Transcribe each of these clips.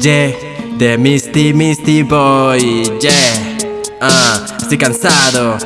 Yeah, de Misty Misty Boy, yeah, ah, estoy cansado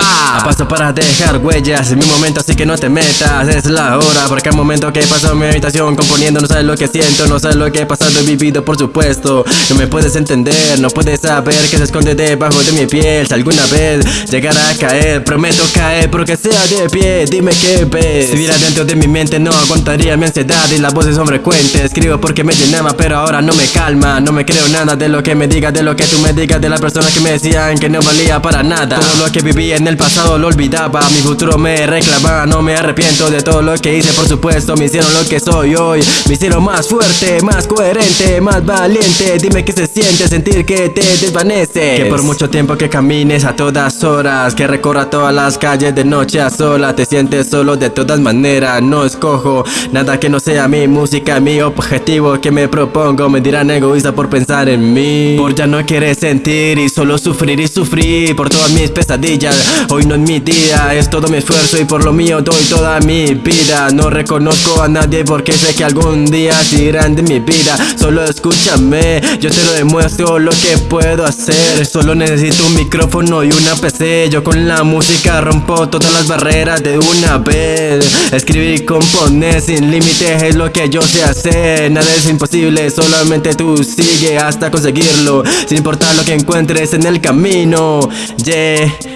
Pa, paso para dejar huellas En mi momento así que no te metas. Es la hora porque al momento que paso en mi habitación Componiendo no sabes lo que siento No sabes lo que he pasado y vivido por supuesto. No me puedes entender, no puedes saber Que se esconde debajo de mi piel. Si alguna vez llegara a caer Prometo caer porque sea de pie. Dime qué ves. Si viera dentro de mi mente no aguantaría mi ansiedad Y las voces son frecuentes. Escribo porque me llenaba pero ahora no me calma. No me creo nada de lo que me digas De lo que tú me digas De las personas que me decían que no valía para nada. Todo lo que vivía en pasado lo olvidaba Mi futuro me reclama, no me arrepiento de todo lo que hice Por supuesto, me hicieron lo que soy hoy. Me hicieron más fuerte, más coherente, más valiente. Dime qué se siente sentir que te desvanece. Que por mucho tiempo que camines a todas horas Que recorra todas las calles de noche a sola Te sientes solo de todas maneras, no escojo Nada que no sea mi música, mi objetivo que me propongo. Me dirán egoísta por pensar en mí Por ya no querer sentir y solo sufrir y sufrir Por todas mis pesadillas Hoy no es mi día, es todo mi esfuerzo y por lo mío doy toda mi vida. No reconozco a nadie porque sé que algún día irán de mi vida. Solo escúchame, yo te lo demuestro lo que puedo hacer. Solo necesito un micrófono y una PC Yo con la música rompo todas las barreras de una vez. Escribir y componer sin límites es lo que yo sé hacer. Nada es imposible, solamente tú sigue hasta conseguirlo. Sin importar lo que encuentres en el camino Yeah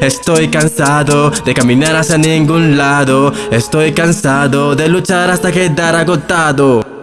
Estoy cansado de caminar hacia ningún lado. Estoy cansado de luchar hasta quedar agotado